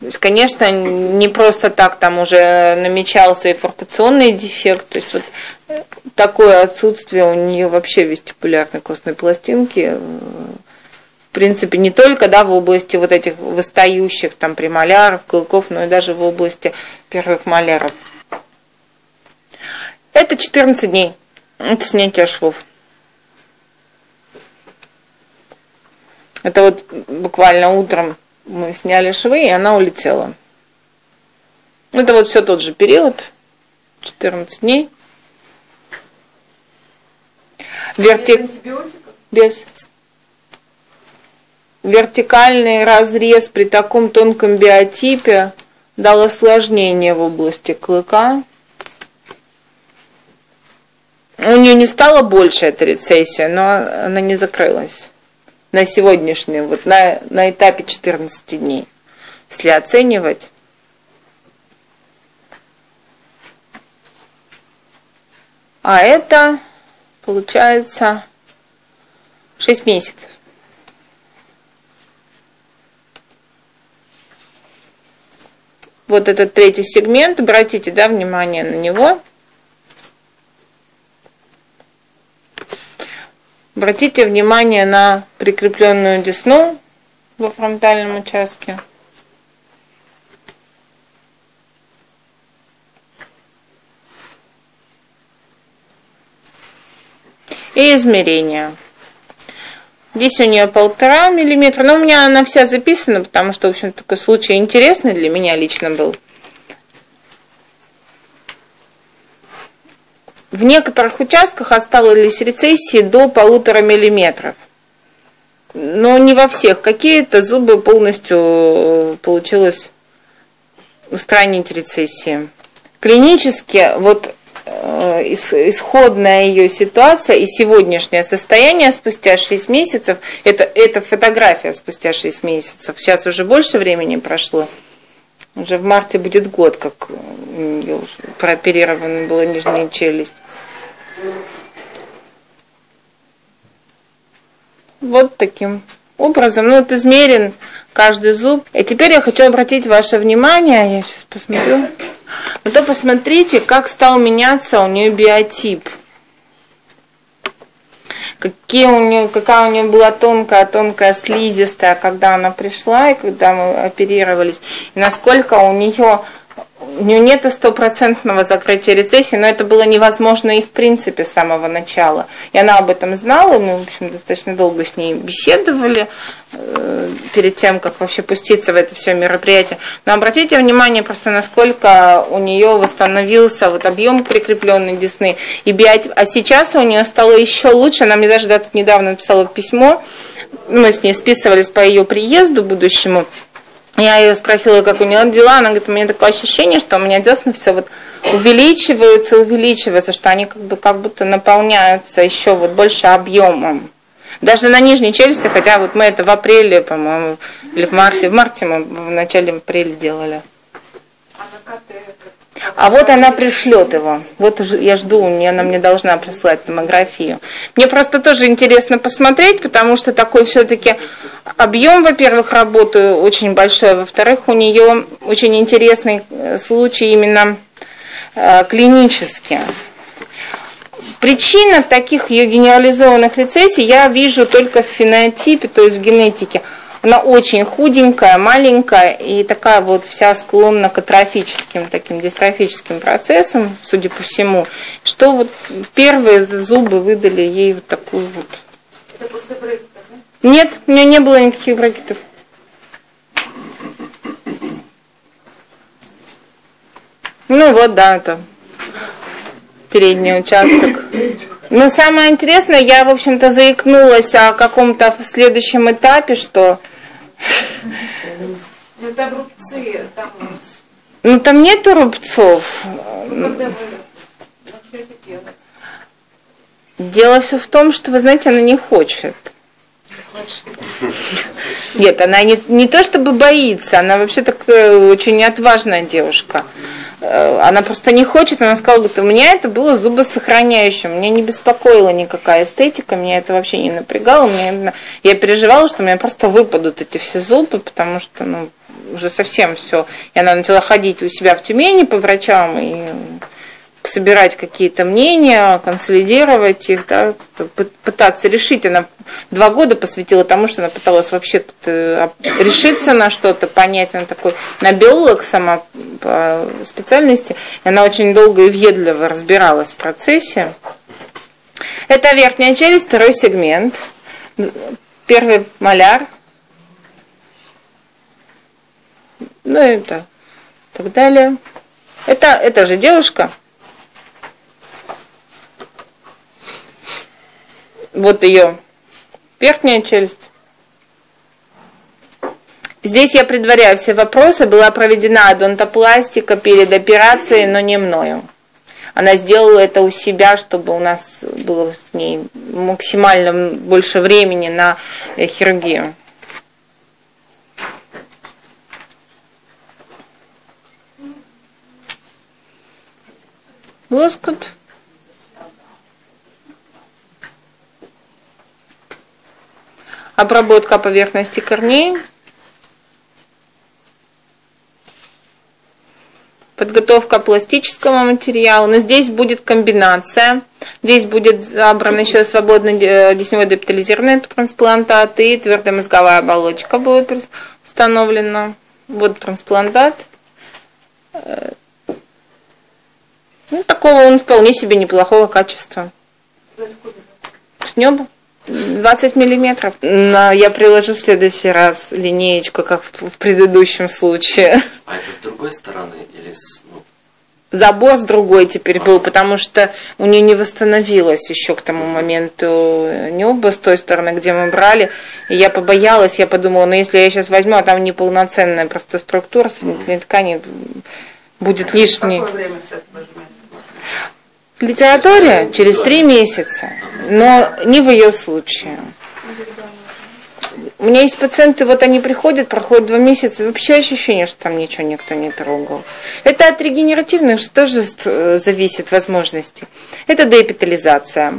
То есть, конечно, не просто так там уже намечался и форкационный дефект. То есть вот такое отсутствие у нее вообще вестибулярной костной пластинки. В принципе, не только да, в области вот этих выстающих там премоляров, клыков, но и даже в области первых маляров. Это 14 дней. Это снятие швов. Это вот буквально утром мы сняли швы, и она улетела. Это вот все тот же период, 14 дней. Вертик... Без. Вертикальный разрез при таком тонком биотипе дал осложнение в области клыка. У нее не стало больше эта рецессия, но она не закрылась на сегодняшний, вот на, на этапе 14 дней, если оценивать. А это получается 6 месяцев. Вот этот третий сегмент, обратите да, внимание на него. Обратите внимание на прикрепленную десну во фронтальном участке. И измерение. Здесь у нее полтора миллиметра, но у меня она вся записана, потому что, в общем, такой случай интересный для меня лично был. В некоторых участках осталось рецессии до полутора миллиметров. Но не во всех. Какие-то зубы полностью э, получилось устранить рецессии. Клинически вот э, исходная ее ситуация и сегодняшнее состояние спустя 6 месяцев, это, это фотография спустя 6 месяцев, сейчас уже больше времени прошло, уже в марте будет год, как у нее уже прооперирована была нижняя челюсть. Вот таким образом. Ну, вот измерен каждый зуб. И теперь я хочу обратить ваше внимание, я сейчас посмотрю. Ну то посмотрите, как стал меняться у нее биотип какие у нее, какая у нее была тонкая, тонкая слизистая, когда она пришла и когда мы оперировались, и насколько у нее у нее нет стопроцентного закрытия рецессии, но это было невозможно и в принципе с самого начала. И она об этом знала, мы, в общем, достаточно долго с ней беседовали э, перед тем, как вообще пуститься в это все мероприятие. Но обратите внимание просто, насколько у нее восстановился вот объем прикрепленной десны и биотип. А сейчас у нее стало еще лучше. Она мне даже да, тут недавно написала письмо, мы с ней списывались по ее приезду будущему. Я ее спросила, как у нее дела, она говорит, у меня такое ощущение, что у меня десны все вот увеличиваются, увеличиваются, что они как бы как будто наполняются еще вот больше объемом. Даже на нижней челюсти, хотя вот мы это в апреле, по-моему, или в марте, в марте мы в начале апреля делали. А вот она пришлет его. Вот я жду, она мне должна прислать томографию. Мне просто тоже интересно посмотреть, потому что такой все-таки объем, во-первых, работы очень большой, во-вторых, у нее очень интересный э, случай именно э, клинический. Причина таких ее генерализованных рецессий я вижу только в фенотипе, то есть в генетике – она очень худенькая, маленькая и такая вот вся склонна к атрофическим, таким дистрофическим процессам, судя по всему, что вот первые зубы выдали ей вот такую вот. Это после брекетов, да? Нет, у меня не было никаких брекетов. Ну вот, да, это передний участок. Но самое интересное, я, в общем-то, заикнулась о каком-то следующем этапе, что... Это рубцы там у нас. Ну, там нету рубцов. Ну, когда вы Дело все в том, что, вы знаете, она не хочет. Нет, она не, не то чтобы боится, она вообще такая очень отважная девушка. Э, она просто не хочет, она сказала, говорит, у меня это было зубосохраняющим, меня не беспокоила никакая эстетика, меня это вообще не напрягало, мне, я переживала, что у меня просто выпадут эти все зубы, потому что, ну, уже совсем все. И она начала ходить у себя в Тюмени по врачам и собирать какие-то мнения, консолидировать их, да, пытаться решить. Она два года посвятила тому, что она пыталась вообще э, решиться на что-то, понять. Она такой, на биолог сама по специальности, и она очень долго и въедливо разбиралась в процессе. Это верхняя челюсть, второй сегмент. Первый маляр. Ну и так, так далее. Это, это же девушка, Вот ее верхняя челюсть. Здесь я предваряю все вопросы. Была проведена адонтопластика перед операцией, но не мною. Она сделала это у себя, чтобы у нас было с ней максимально больше времени на хирургию. Лоскут обработка поверхности корней, подготовка пластического материала. Но здесь будет комбинация. Здесь будет забран еще свободный э, десневой дептализированный трансплантат и твердая мозговая оболочка будет установлена. Вот трансплантат. Э, ну, такого он вполне себе неплохого качества. С неба. 20 миллиметров. Но я приложу в следующий раз линеечку, как в предыдущем случае. А это с другой стороны или с... Ну... Забор с другой теперь был, потому что у нее не восстановилось еще к тому моменту небо с той стороны, где мы брали. И я побоялась, я подумала, ну если я сейчас возьму, а там неполноценная просто структура соединительной ткани, будет лишний. Какое время с литературе через три месяца, но не в ее случае. У меня есть пациенты, вот они приходят, проходят два месяца, вообще ощущение, что там ничего никто не трогал. Это от регенеративных тоже э, зависит возможности. Это деэпитализация.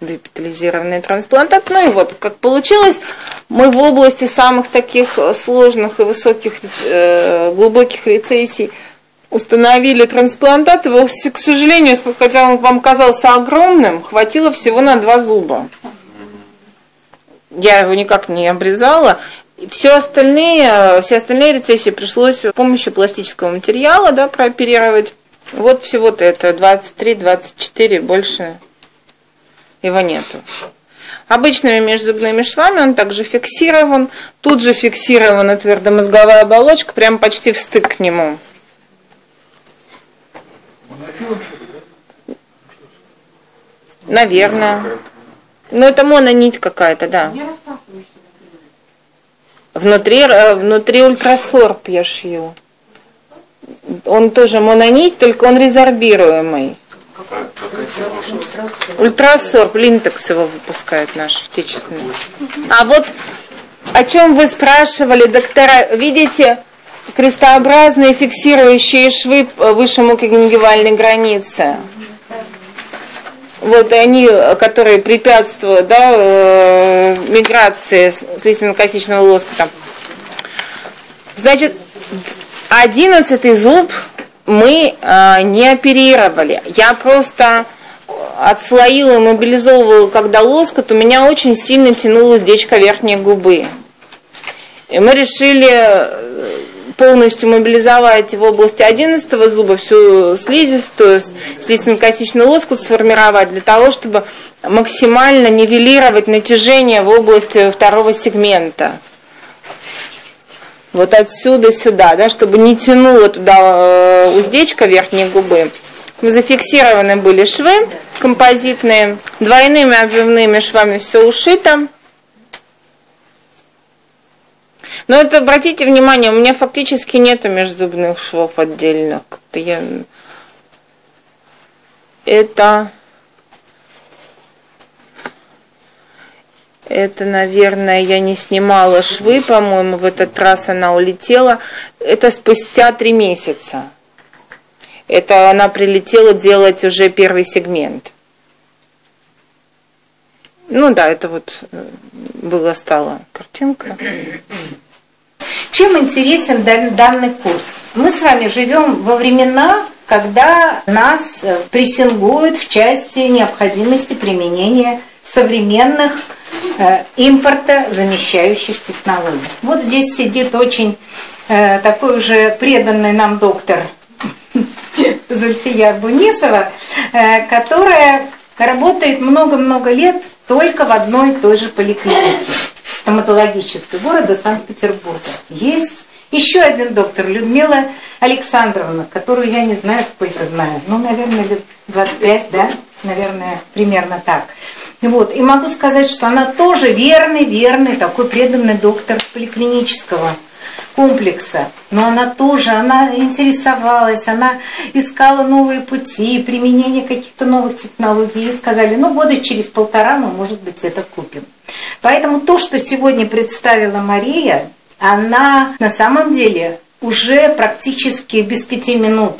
Деэпитализированный трансплантат. Ну и вот, как получилось, мы в области самых таких сложных и высоких, э, глубоких рецессий – установили трансплантат, его, к сожалению, хотя он вам казался огромным, хватило всего на два зуба. Я его никак не обрезала. Все остальные, все остальные рецессии пришлось с помощью пластического материала да, прооперировать. Вот всего-то это 23-24, больше его нету. Обычными межзубными швами он также фиксирован. Тут же фиксирована твердомозговая оболочка, прям почти в стык к нему. Наверное. Ну, это мононить какая-то, да. Внутри, э, внутри ультрасорб я шью. Он тоже мононить, только он резорбируемый. Ультрасорб, линтекс его выпускает наш отечественный. А вот о чем вы спрашивали, доктора, видите, крестообразные фиксирующие швы выше мукогенгивальной границы. Вот они, которые препятствуют да, э, миграции слизистно-косичного лоскута. Значит, одиннадцатый зуб мы э, не оперировали. Я просто отслоила, мобилизовывала, когда лоскут, у меня очень сильно тянула уздечка верхней губы. И мы решили полностью мобилизовать в области 11 зуба всю слизистую, слизистно-косичный лоскут сформировать для того, чтобы максимально нивелировать натяжение в области второго сегмента. Вот отсюда сюда, да, чтобы не тянуло туда э, уздечка верхней губы. Зафиксированы были швы композитные, двойными обвивными швами все ушито. Но это, обратите внимание, у меня фактически нету межзубных швов отдельно. Как-то я... Это... Это, наверное, я не снимала швы, по-моему, в этот раз она улетела. Это спустя три месяца. Это она прилетела делать уже первый сегмент. Ну да, это вот э, была стала картинка. Чем интересен данный курс? Мы с вами живем во времена, когда нас э, прессингуют в части необходимости применения современных э, импорта замещающих технологий. Вот здесь сидит очень э, такой уже преданный нам доктор Зульфия Бунисова, э, которая работает много-много лет только в одной и той же поликлинике стоматологической города Санкт-Петербурга. Есть еще один доктор, Людмила Александровна, которую я не знаю, сколько знаю. Ну, наверное, лет 25, да? Наверное, примерно так. Вот. И могу сказать, что она тоже верный, верный, такой преданный доктор поликлинического комплекса. Но она тоже, она интересовалась, она искала новые пути, применение каких-то новых технологий. И сказали, ну, года через полтора мы, может быть, это купим. Поэтому то, что сегодня представила Мария, она на самом деле уже практически без пяти минут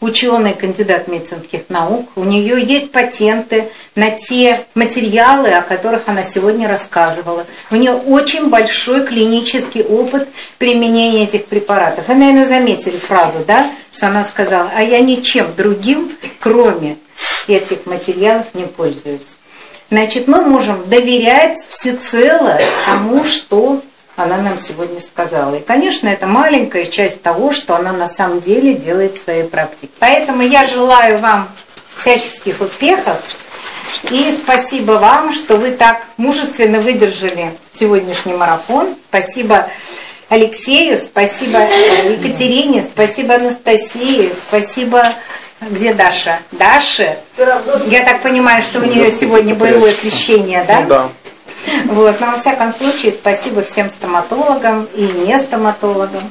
ученый, кандидат медицинских наук. У нее есть патенты на те материалы, о которых она сегодня рассказывала. У нее очень большой клинический опыт применения этих препаратов. Вы, наверное, заметили фразу, да, что она сказала, а я ничем другим, кроме этих материалов, не пользуюсь. Значит, мы можем доверять всецело тому, что она нам сегодня сказала. И, конечно, это маленькая часть того, что она на самом деле делает в своей практике. Поэтому я желаю вам всяческих успехов. И спасибо вам, что вы так мужественно выдержали сегодняшний марафон. Спасибо Алексею, спасибо Екатерине, спасибо Анастасии, спасибо... Где Даша? Даша? Я так понимаю, что у нее сегодня боевое крещение, да? Да. Вот. Но во всяком случае, спасибо всем стоматологам и не стоматологам,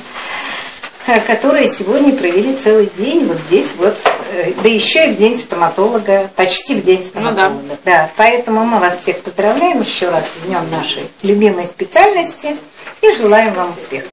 э, которые сегодня провели целый день вот здесь вот, э, да еще и в день стоматолога, почти в день стоматолога. Ну, да. да. Поэтому мы вас всех поздравляем еще раз в днем нашей любимой специальности и желаем вам успехов.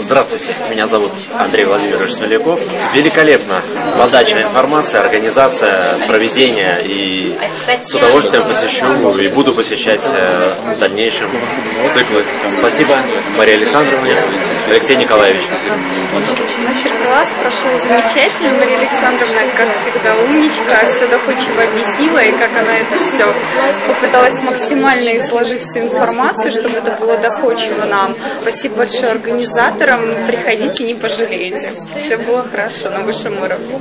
Здравствуйте, меня зовут Андрей Владимирович Смоляков. Великолепно. Подача информации, организация, проведение. И с удовольствием посещу и буду посещать э, в дальнейшем циклы. Спасибо Мария Александровна, Алексей Николаевич. Мастер-класс прошел замечательно. Мария Александровна, как всегда, умничка, все доходчиво объяснила, и как она это все попыталась максимально изложить всю информацию, чтобы это было доходчиво нам. Спасибо большое организаторам. Приходите, не пожалеете. Все было хорошо на высшем уровне.